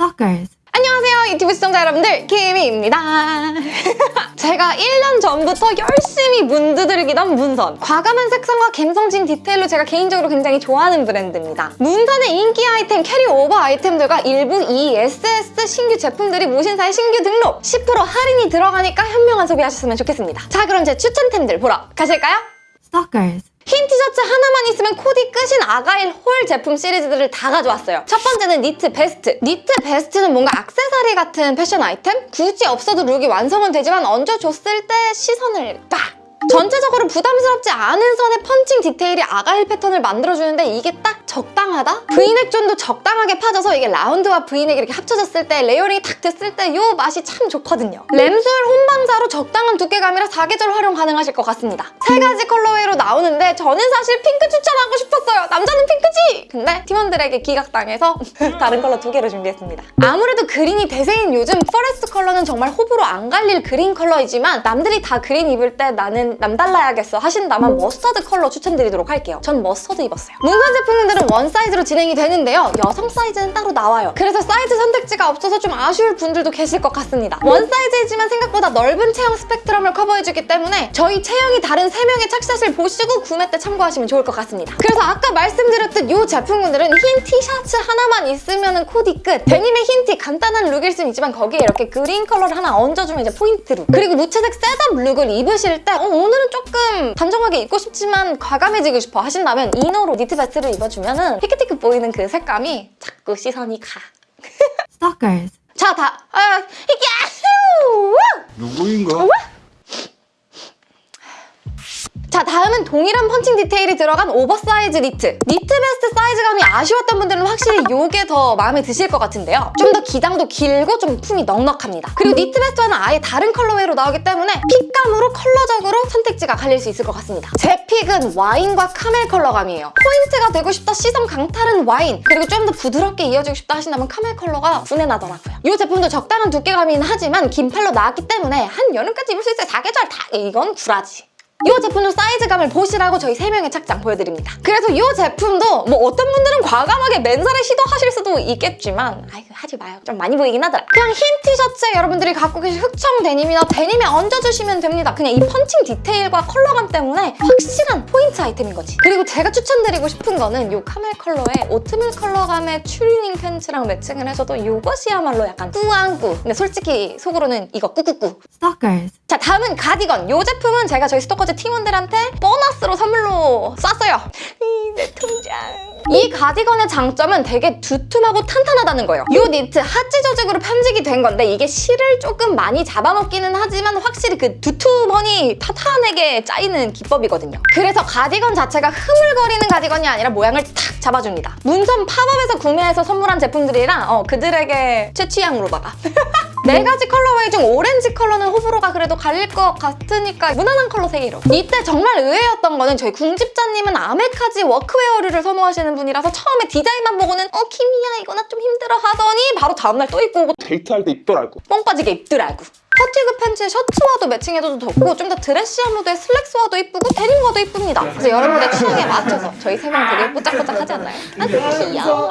Stalkers. 안녕하세요 유튜브 시청자 여러분들 키미입니다 제가 1년 전부터 열심히 문 두들기던 문선 과감한 색상과 감성진 디테일로 제가 개인적으로 굉장히 좋아하는 브랜드입니다 문선의 인기 아이템 carryover 아이템들과 일부 SS 신규 제품들이 무신사에 신규 등록 10% 할인이 들어가니까 현명한 소비하셨으면 좋겠습니다 자 그럼 제 추천템들 보러 가실까요? Stalkers. 흰 티셔츠 하나만 있으면 코디 끝인 argyle hole 제품 시리즈들을 다 가져왔어요. 첫 번째는 니트 베스트. 니트 베스트는 뭔가 악세사리 같은 패션 아이템? 굳이 없어도 look이 완성은 되지만 얹어줬을 때 시선을 빡! 전체적으로 부담스럽지 않은 선의 펀칭 디테일이 argyle 패턴을 만들어주는데 이게 딱 적당하다? V넥 존도 적당하게 파져서 이게 라운드와 V넥이 이렇게 합쳐졌을 때 layering이 탁 됐을 때 이 맛이 참 좋거든요. lambswool 혼방사로 적당한 두께감이라 사계절 활용 가능하실 것 같습니다. 세 가지 colorway로 나오는데 저는 사실 핑크 추천하고 싶었어요. 남자는 핑크지! 근데 팀원들에게 기각당해서 다른 컬러 두 개를 준비했습니다. 아무래도 그린이 대세인 요즘 forest 컬러는 정말 호불호 안 갈릴 그린 컬러이지만 남들이 다 그린 입을 때 나는 남달라야겠어 하신다면 머스터드 컬러 추천드리도록 할게요. 전 머스터드 입었어요. 문선 제품들은 one size로 진행이 되는데요. 여성 사이즈는 따로 나와요. 그래서 사이즈 선택지가 없어서 좀 아쉬울 분들도 계실 것 같습니다. one size이지만 생각보다 넓은 체형 스펙트럼을 커버해주기 때문에 저희 체형이 다른 3명의 착샷을 보시고 구매 때 참고하시면 좋을 것 같습니다. 그래서 아까 말씀드렸듯 이 제품군들은 흰 티셔츠 하나만 있으면 코디 끝! 데님에 흰 티 간단한 룩일 순 있지만 거기에 이렇게 그린 컬러를 하나 얹어주면 이제 포인트 룩! 그리고 무채색 setup look을 입으실 때 어, 오늘은 조금 단정하게 입고 싶지만 과감해지고 싶어 하신다면 이너로 니트 베스트를 입어주면 피크티크 보이는 그 색감이 자꾸 시선이 가. Stalkers. 자, 다, 아, 야후! 누구인가? 자 다음은 동일한 펀칭 디테일이 들어간 오버사이즈 니트. 니트 베스트 사이즈감이 아쉬웠던 분들은 확실히 이게 더 마음에 드실 것 같은데요. 좀 더 기장도 길고 좀 품이 넉넉합니다. 그리고 니트 베스트와는 아예 다른 colorway로 나오기 때문에 핏감으로 컬러적으로 선택지가 갈릴 수 있을 것 같습니다. 제 pick은 와인과 카멜 컬러감이에요. 포인트가 되고 싶다 시선 강탈은 와인. 그리고 좀 더 부드럽게 이어지고 싶다 하신다면 카멜 컬러가 분내 나더라고요. 이 제품도 적당한 두께감이긴 하지만 긴 팔로 나왔기 때문에 한 여름까지 입을 수 있어요 사계절 다 이건 구라지 이 제품도 사이즈감을 보시라고 저희 3명의 착장 보여드립니다. 그래서 이 제품도 뭐 어떤 분들은 과감하게 맨살에 시도하실 수도 있겠지만 아이고 하지 마요. 좀 많이 보이긴 하더라. 그냥 흰 티셔츠에 여러분들이 갖고 계신 흑청 데님이나 데님에 얹어주시면 됩니다. 그냥 이 펀칭 디테일과 컬러감 때문에 확실한 포인트 아이템인 거지. 그리고 제가 추천드리고 싶은 거는 이 카멜 컬러의 오트밀 컬러감의 추리닝 팬츠랑 매칭을 해서도 이것이야말로 약간 꾸안꾸. 근데 솔직히 속으로는 이거 꾸꾸꾸. Stalkers. 자 다음은 가디건. 이 제품은 제가 저희 스토커즈 팀원들한테 보너스로 선물로 쐈어요. 이내 통장. 이 가디건의 장점은 되게 두툼하고 탄탄하다는 거예요. 이 니트 하찌 조직으로 편직이 된 건데 이게 실을 조금 많이 잡아먹기는 하지만 확실히 그 두툼하니 탄탄하게 짜이는 기법이거든요. 그래서 가디건 자체가 흐물거리는 가디건이 아니라 모양을 탁 잡아줍니다. 문선 팝업에서 구매해서 선물한 제품들이랑 어, 그들에게 최 취향으로다가 네 가지 colorway 중 오렌지 컬러는 호불호가 그래도 갈릴 것 같으니까 무난한 컬러 세 개로 이때 정말 의외였던 거는 저희 궁집자님은 아메카지 워크웨어류를 선호하시는 분이라서 처음에 디자인만 보고는 어 키미야 이거 나 좀 힘들어 하더니 바로 다음날 또 입고 오고 데이트할 때 입더라고. 뻥 빠지게 입더라고 퍼티그 팬츠에 셔츠와도 매칭해줘도 좋고 좀 더 드레시한 무드의 슬랙스와도 이쁘고 데님과도 이쁩니다 그래서 여러분의 취향에 맞춰서 저희 세 명 되게 뽀짝뽀짝하지 않나요? 아 귀여워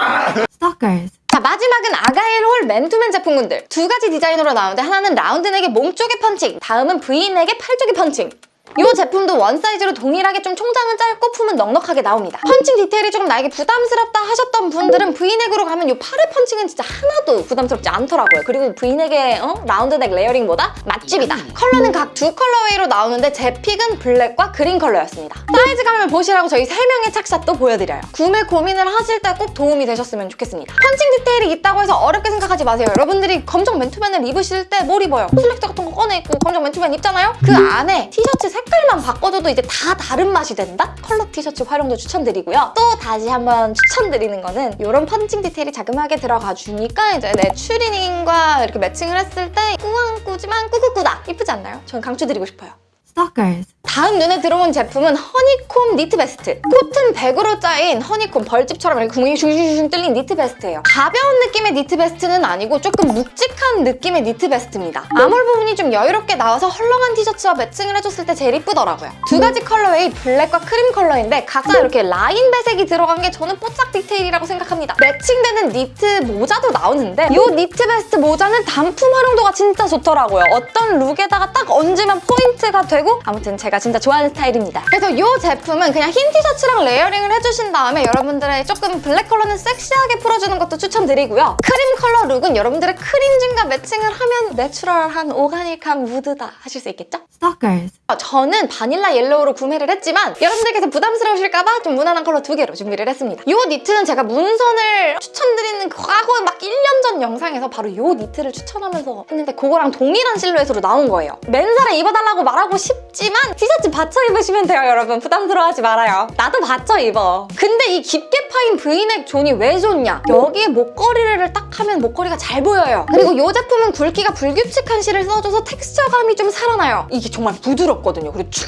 Stalkers. 자 마지막은 아가일 홀 맨투맨 제품군들. 두 가지 디자인으로 나오는데 하나는 라운드 넥에 몸 쪽의 펀칭 다음은 V 넥에 팔 쪽의 펀칭 이 제품도 one size로 동일하게 좀 총장은 짧고 품은 넉넉하게 나옵니다. 펀칭 디테일이 조금 나에게 부담스럽다 하셨던 분들은 V넥으로 가면 이 팔의 펀칭은 진짜 하나도 부담스럽지 않더라고요. 그리고 V넥의 어? 라운드넥 layering보다 맛집이다. 컬러는 각 두 colorway로 나오는데 제 pick은 블랙과 그린 컬러였습니다. 사이즈감을 보시라고 저희 세명의 착샷도 보여드려요. 구매 고민을 하실 때 꼭 도움이 되셨으면 좋겠습니다. 펀칭 디테일이 있다고 해서 어렵게 생각하지 마세요. 여러분들이 검정 맨투맨을 입으실 때 뭘 입어요? 슬랙스 같은 거 꺼내 입고 검정 맨투맨 입잖아요? 그 안에 티셔츠 색깔만 바꿔줘도 이제 다 다른 맛이 된다? 컬러 티셔츠 활용도 추천드리고요. 또 다시 한번 추천드리는 거는 이런 펀칭 디테일이 자그마하게 들어가 주니까 이제 내 추리닝과 이렇게 매칭을 했을 때 꾸안꾸지만 꾸꾸꾸다! 이쁘지 않나요? 저는 강추드리고 싶어요. Stalkers. 다음 눈에 들어온 제품은 honeycomb 니트 베스트. 코튼 100으로 짜인 honeycomb 벌집처럼 구멍이 슝슝슝 뚫린 니트 베스트예요. 가벼운 느낌의 니트 베스트는 아니고 조금 묵직한 느낌의 니트 베스트입니다. 암홀 부분이 좀 여유롭게 나와서 헐렁한 티셔츠와 매칭을 해줬을 때 제일 이쁘더라고요. 두 가지 colorway 블랙과 크림 컬러인데 각자 이렇게 라인 배색이 들어간 게 저는 뽀짝 디테일이라고 생각합니다. 매칭되는 니트 모자도 나오는데 이 니트 베스트 모자는 단품 활용도가 진짜 좋더라고요. 어떤 룩에다가 딱 얹으면 포인트가 되고 아무튼 제가 진짜 좋아하는 스타일입니다. 그래서 이 제품은 그냥 흰 티셔츠랑 layering을 해주신 다음에 여러분들의 조금 블랙 컬러는 섹시하게 풀어주는 것도 추천드리고요. 크림 컬러 룩은 여러분들의 크림 진과 매칭을 하면 내추럴한 오가닉한 무드다 하실 수 있겠죠? Stalkers. 어, 저는 바닐라 옐로우로 구매를 했지만 여러분들께서 부담스러우실까봐 좀 무난한 컬러 두 개로 준비를 했습니다. 이 니트는 제가 문선을 추천드리는 과거 막 1년 전 영상에서 바로 이 니트를 추천하면서 했는데 그거랑 동일한 실루엣으로 나온 거예요. 맨살에 입어달라고 말하고 싶 지만 티셔츠 받쳐 입으시면 돼요 여러분. 부담스러워하지 말아요. 나도 받쳐 입어. 근데 이 깊게 파인 브이넥 존이 왜 좋냐? 여기에 목걸이를 딱 하면 목걸이가 잘 보여요. 그리고 이 제품은 굵기가 불규칙한 실을 써줘서 텍스처감이 좀 살아나요. 이게 정말 부드럽거든요. 그리고 축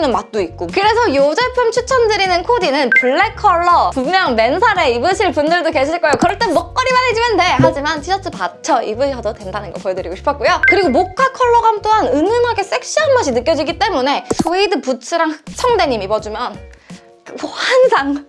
처지는 맛도 있고. 그래서 이 제품 추천드리는 코디는 블랙 컬러. 분명 맨살에 입으실 분들도 계실 거예요. 그럴 땐 목걸이만 해주면 돼. 하지만 티셔츠 받쳐 입으셔도 된다는 거 보여드리고 싶었고요. 그리고 모카 컬러감 또한 은은하게 섹시한 맛이 느껴지기 때문에 스웨이드 부츠랑 흑청데님 입어주면 그 환상.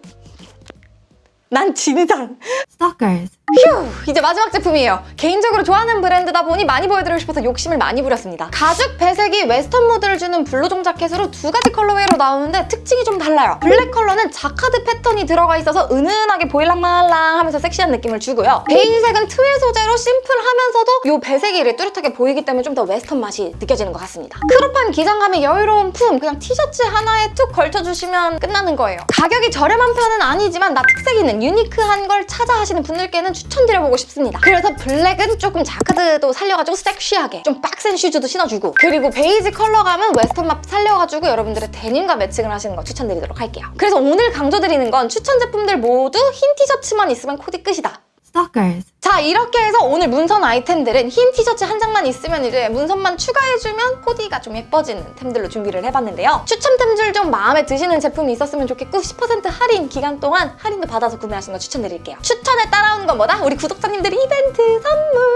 난 진상. Stalkers. 휴! 이제 마지막 제품이에요. 개인적으로 좋아하는 브랜드다 보니 많이 보여드리고 싶어서 욕심을 많이 부렸습니다. 가죽 배색이 웨스턴 무드를 주는 블루종 자켓으로 두 가지 colorway로 나오는데 특징이 좀 달라요. 블랙 컬러는 자카드 패턴이 들어가 있어서 은은하게 보일랑말랑 하면서 섹시한 느낌을 주고요. 베이지색은 트윌 소재로 심플하면서도 이 배색이 뚜렷하게 보이기 때문에 좀 더 웨스턴 맛이 느껴지는 것 같습니다. 크롭한 기장감의 여유로운 품, 그냥 티셔츠 하나에 툭 걸쳐주시면 끝나는 거예요. 가격이 저렴한 편은 아니지만 나 특색 있는 유니크한 걸 찾아 하시는 분들께는 추천드려보고 싶습니다. 그래서 블랙은 조금 자카드도 살려가지고 섹시하게 좀 빡센 슈즈도 신어주고 그리고 베이지 컬러감은 웨스턴 맛 살려가지고 여러분들의 데님과 매칭을 하시는 거 추천드리도록 할게요. 그래서 오늘 강조드리는 건 추천 제품들 모두 흰 티셔츠만 있으면 코디 끝이다. Stalkers. 자 이렇게 해서 오늘 문선 아이템들은 흰 티셔츠 한 장만 있으면 이제 문선만 추가해주면 코디가 좀 예뻐지는 템들로 준비를 해봤는데요. 추천템들 좀 마음에 드시는 제품이 있었으면 좋겠고 10% 할인 기간 동안 할인도 받아서 구매하시는 거 추천드릴게요. 추천에 따라오는 것보다 우리 구독자님들 이벤트 선물!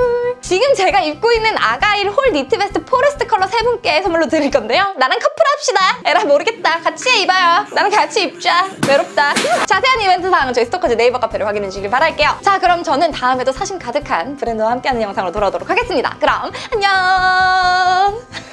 지금 제가 입고 있는 argyle 홀 니트 베스트 forest 컬러 세 분께 선물로 드릴 건데요. 나랑 커플 합시다. 에라 모르겠다. 같이 입어요. 나랑 같이 입자. 외롭다. 자세한 이벤트 사항은 저희 스토커즈 네이버 카페를 확인해 주시길 바랄게요. 자 그럼 저는 다음에도 사심 가득한 브랜드와 함께하는 영상으로 돌아오도록 하겠습니다. 그럼 안녕!